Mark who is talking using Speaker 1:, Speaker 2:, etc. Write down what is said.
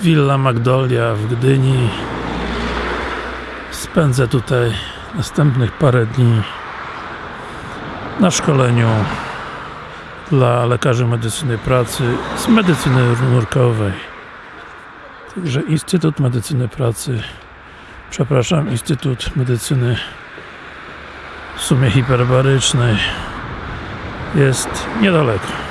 Speaker 1: Villa Magdolia w Gdyni. Spędzę tutaj następnych parę dni na szkoleniu dla lekarzy medycyny pracy z medycyny nurkowej także Instytut Medycyny Pracy przepraszam, Instytut Medycyny w sumie hiperbarycznej jest niedaleko.